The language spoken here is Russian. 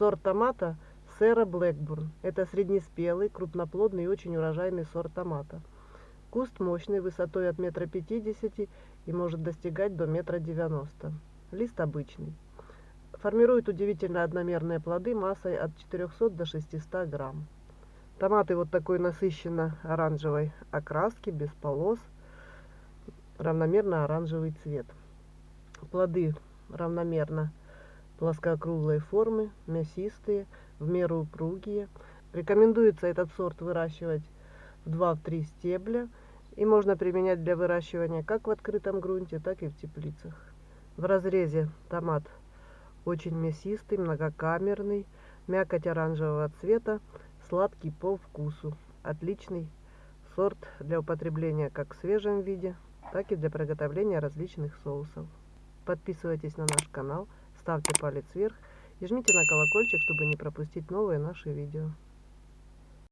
Сорт томата Сера Блэкбурн. Это среднеспелый, крупноплодный и очень урожайный сорт томата. Куст мощный, высотой от метра пятидесяти и может достигать до метра девяносто. Лист обычный. Формирует удивительно одномерные плоды массой от 400 до 600 грамм. Томаты вот такой насыщенно оранжевой окраски, без полос, равномерно оранжевый цвет. Плоды равномерно плоскоокруглой формы, мясистые, в меру упругие. Рекомендуется этот сорт выращивать в 2-3 стебля и можно применять для выращивания как в открытом грунте, так и в теплицах. В разрезе томат очень мясистый, многокамерный, мякоть оранжевого цвета, сладкий по вкусу. Отличный сорт для употребления как в свежем виде, так и для приготовления различных соусов. Подписывайтесь на наш канал, ставьте палец вверх и жмите на колокольчик, чтобы не пропустить новые наши видео.